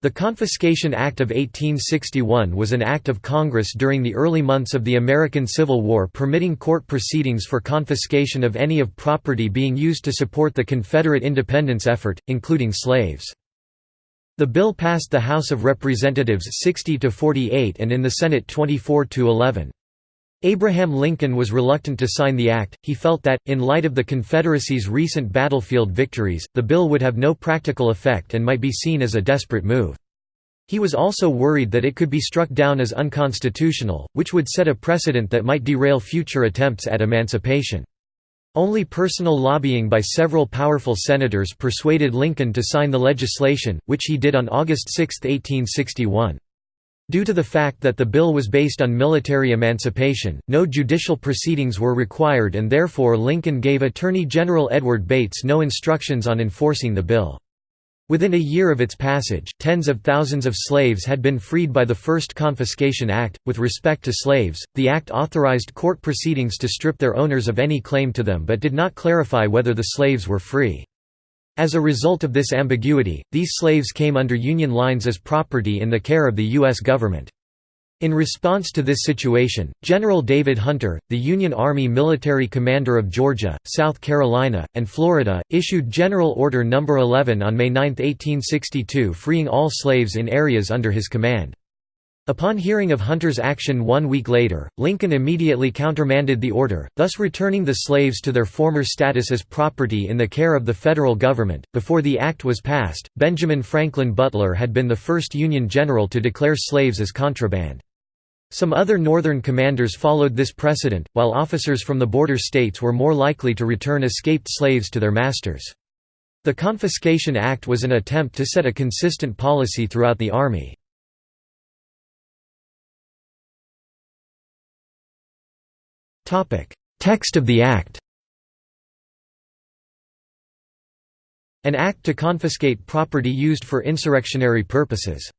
The Confiscation Act of 1861 was an act of Congress during the early months of the American Civil War permitting court proceedings for confiscation of any of property being used to support the Confederate independence effort, including slaves. The bill passed the House of Representatives 60 to 48 and in the Senate 24 to 11. Abraham Lincoln was reluctant to sign the act, he felt that, in light of the Confederacy's recent battlefield victories, the bill would have no practical effect and might be seen as a desperate move. He was also worried that it could be struck down as unconstitutional, which would set a precedent that might derail future attempts at emancipation. Only personal lobbying by several powerful senators persuaded Lincoln to sign the legislation, which he did on August 6, 1861. Due to the fact that the bill was based on military emancipation, no judicial proceedings were required and therefore Lincoln gave Attorney General Edward Bates no instructions on enforcing the bill. Within a year of its passage, tens of thousands of slaves had been freed by the First Confiscation Act. With respect to slaves, the act authorized court proceedings to strip their owners of any claim to them but did not clarify whether the slaves were free. As a result of this ambiguity, these slaves came under Union lines as property in the care of the U.S. government. In response to this situation, General David Hunter, the Union Army military commander of Georgia, South Carolina, and Florida, issued General Order No. 11 on May 9, 1862 freeing all slaves in areas under his command. Upon hearing of Hunter's action one week later, Lincoln immediately countermanded the order, thus returning the slaves to their former status as property in the care of the federal government. Before the act was passed, Benjamin Franklin Butler had been the first Union general to declare slaves as contraband. Some other Northern commanders followed this precedent, while officers from the border states were more likely to return escaped slaves to their masters. The Confiscation Act was an attempt to set a consistent policy throughout the Army. Text of the Act. An act to confiscate property used for insurrectionary purposes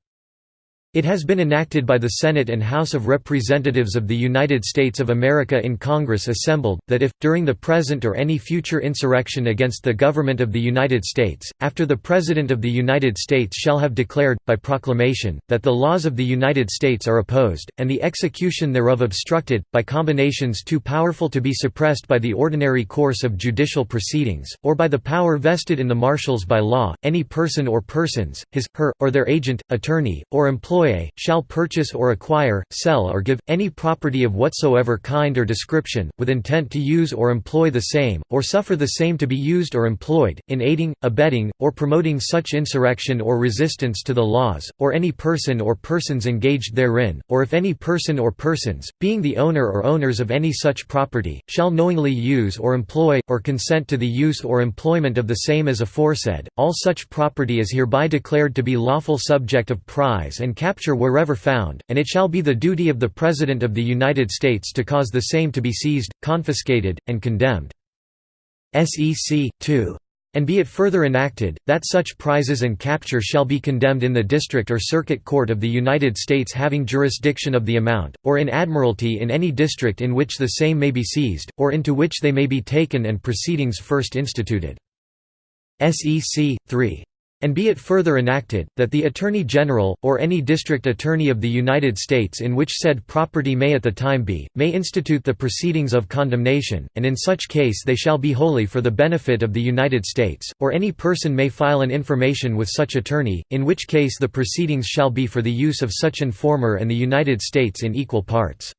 it has been enacted by the Senate and House of Representatives of the United States of America in Congress assembled, that if, during the present or any future insurrection against the government of the United States, after the President of the United States shall have declared, by proclamation, that the laws of the United States are opposed, and the execution thereof obstructed, by combinations too powerful to be suppressed by the ordinary course of judicial proceedings, or by the power vested in the marshals by law, any person or persons, his, her, or their agent, attorney, or employee employe, shall purchase or acquire, sell or give, any property of whatsoever kind or description, with intent to use or employ the same, or suffer the same to be used or employed, in aiding, abetting, or promoting such insurrection or resistance to the laws, or any person or persons engaged therein, or if any person or persons, being the owner or owners of any such property, shall knowingly use or employ, or consent to the use or employment of the same as aforesaid, all such property is hereby declared to be lawful subject of prize and capture wherever found, and it shall be the duty of the President of the United States to cause the same to be seized, confiscated, and condemned. SEC. 2. And be it further enacted, that such prizes and capture shall be condemned in the District or Circuit Court of the United States having jurisdiction of the amount, or in Admiralty in any district in which the same may be seized, or into which they may be taken and proceedings first instituted. SEC. 3. And be it further enacted, that the Attorney General, or any District Attorney of the United States in which said property may at the time be, may institute the proceedings of condemnation, and in such case they shall be wholly for the benefit of the United States, or any person may file an information with such attorney, in which case the proceedings shall be for the use of such informer and the United States in equal parts.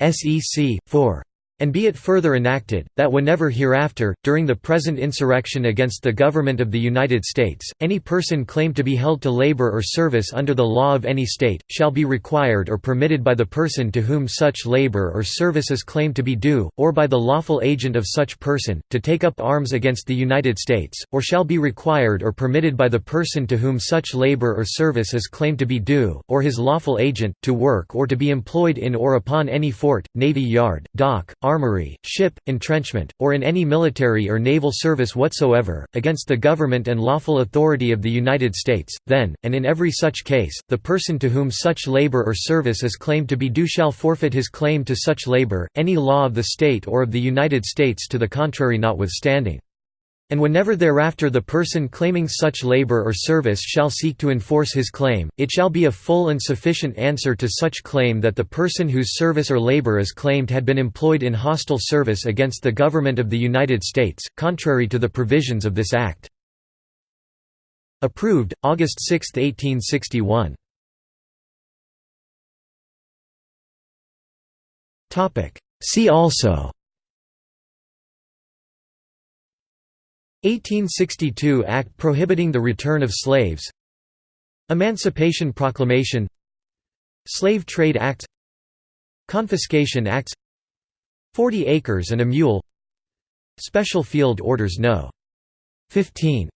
SEC. 4. And be it further enacted, that whenever hereafter, during the present insurrection against the government of the United States, any person claimed to be held to labor or service under the law of any state, shall be required or permitted by the person to whom such labor or service is claimed to be due, or by the lawful agent of such person, to take up arms against the United States, or shall be required or permitted by the person to whom such labor or service is claimed to be due, or his lawful agent, to work or to be employed in or upon any fort, navy yard, dock, armory, ship, entrenchment, or in any military or naval service whatsoever, against the government and lawful authority of the United States, then, and in every such case, the person to whom such labor or service is claimed to be due shall forfeit his claim to such labor, any law of the state or of the United States to the contrary notwithstanding. And whenever thereafter the person claiming such labor or service shall seek to enforce his claim, it shall be a full and sufficient answer to such claim that the person whose service or labor is claimed had been employed in hostile service against the government of the United States, contrary to the provisions of this Act. Approved, August 6, 1861. See also 1862 Act prohibiting the return of slaves. Emancipation Proclamation. Slave Trade Acts Confiscation Acts 40 acres and a mule. Special Field Orders No. 15